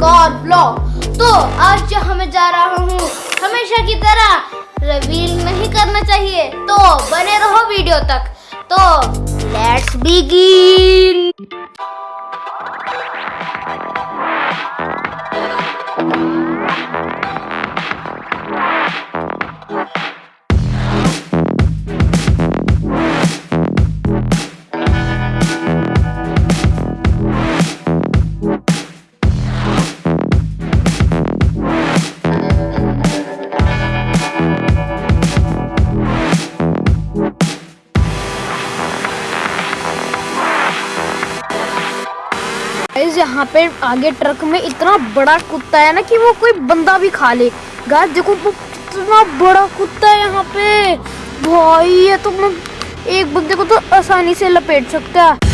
Car blog तो आज हमें जा रहा हूँ, हमेशा की तरह रिवील नहीं करना चाहिए। तो बने रहो वीडियो तक। तो लेट्स बिगिन यहाँ पे आगे ट्रक में इतना बड़ा कुत्ता है ना कि वो कोई बंदा भी खा ले। गाय देखो, वो इतना बड़ा कुत्ता है यहाँ पे। भाई, ये तो मैं एक बंदे को तो आसानी से लपेट सकता है।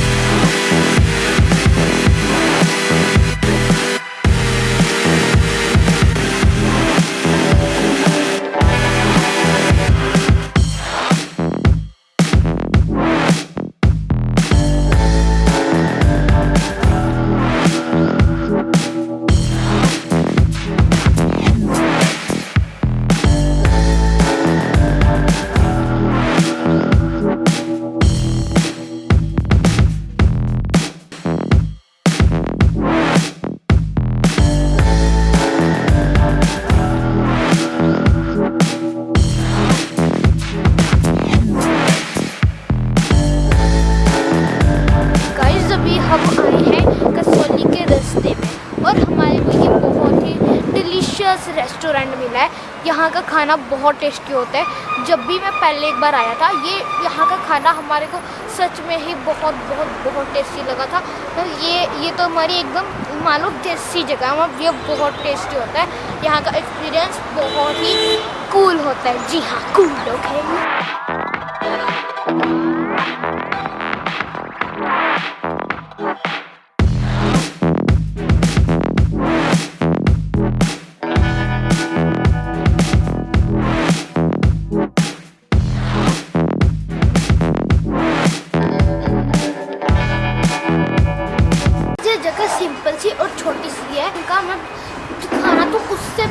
डिलीशियस रेस्टोरेंट मिला है यहाँ का खाना बहुत टेस्टी होता है। जब भी मैं पहले एक बार आया था, ये यहाँ का खाना हमारे को सच में ही बहुत बहुत बहुत टेस्टी लगा था। तो ये ये तो हमारी एकदम मालूम जैसी जगह है, ये बहुत टेस्टी होता है। यहाँ का एक्सपीरियंस बहुत ही कूल होता है। जी हाँ कूल लोग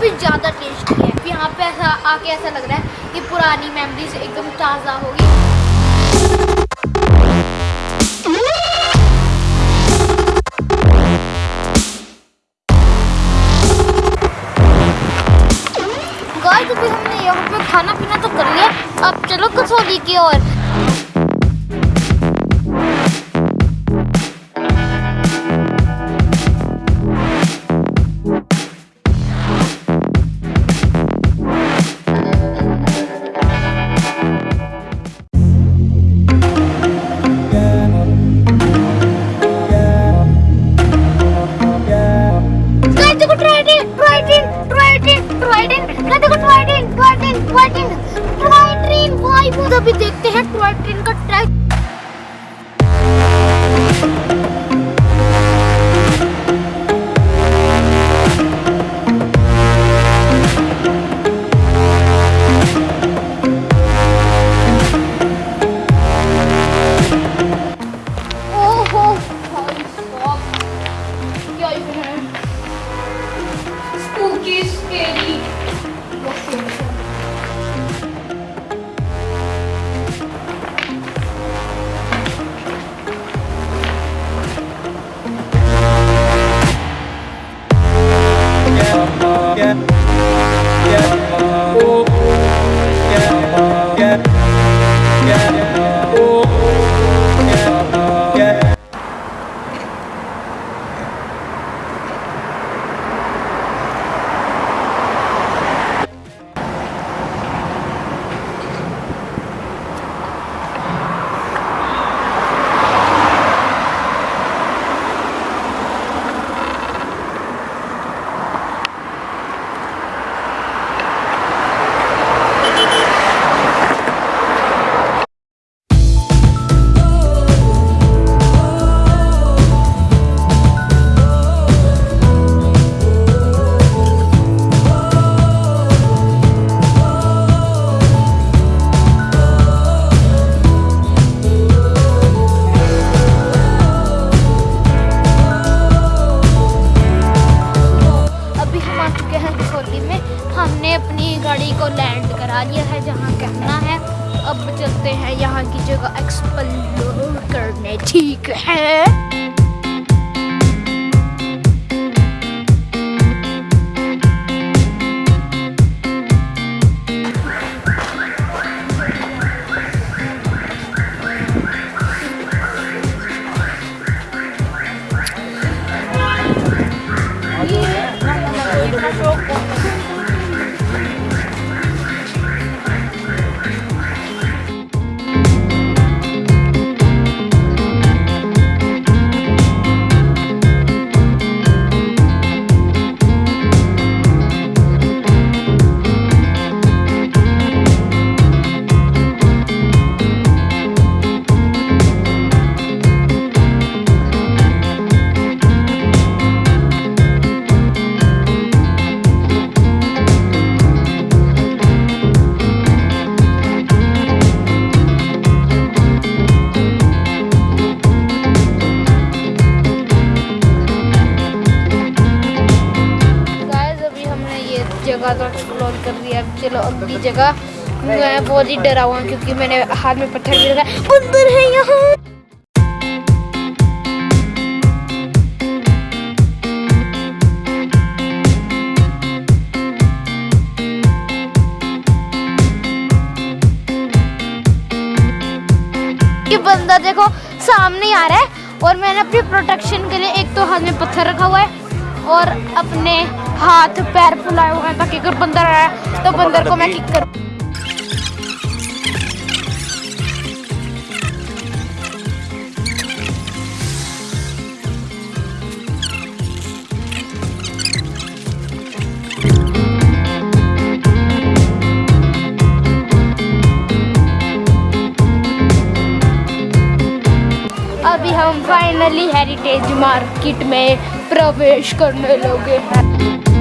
भी ज़्यादा टेस्टी है। यहाँ पे ऐसा आके ऐसा लग रहा है कि पुरानी मेमोरीज एकदम ताज़ा होगी हमने यहाँ पे खाना पीना तो कर लिया। अब चलो कसौली की ओर। अभी देखते हैं टॉय ट्रेन का ट्राई गाइस कर अब चलो अगली जगह मैं बहुत ही डरा हुआ क्योंकि मैंने हाथ में पत्थर भी रखा बंदर है यहाँ। बंदा देखो, सामने आ रहा है और मैंने अपनी प्रोटेक्शन के लिए एक तो हाथ में पत्थर रखा हुआ है और अपने हाथ पैर फुलाए हुए हैं ताकि अगर बंदर आया तो बंदर को मैं किक करूँ। हम फाइनली हेरिटेज मार्केट में प्रवेश करने लगे हैं।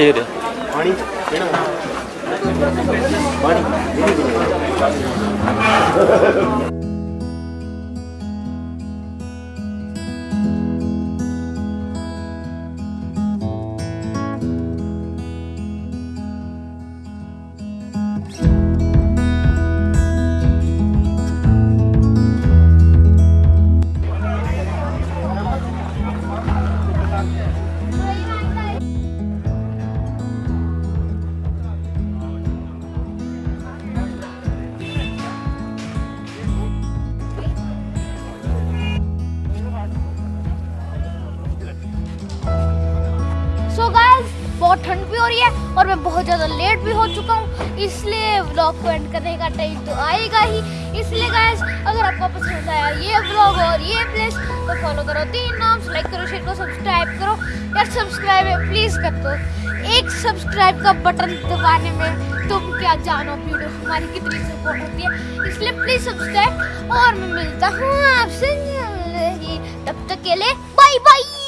शेर है पानी पानी हो रही है और मैं बहुत ज़्यादा लेट भी हो चुका हूँ, इसलिए व्लॉग को एंड करने का टाइम तो आएगा ही। इसलिए गाइस अगर आपको पसंद आया ये व्लॉग और ये प्लेस तो फॉलो करो। तीन नाम लाइक करो शेयर करो सब्सक्राइब करो। यार सब्सक्राइब है प्लीज़ कर दो। एक सब्सक्राइब का बटन दबाने में तुम क्या जानो, वीडियो हमारी कितनी सपोर्ट होती है। इसलिए प्लीज़ सब्सक्राइब और मैं मिलता हूँ आपसे तब तक के लिए बाय बाय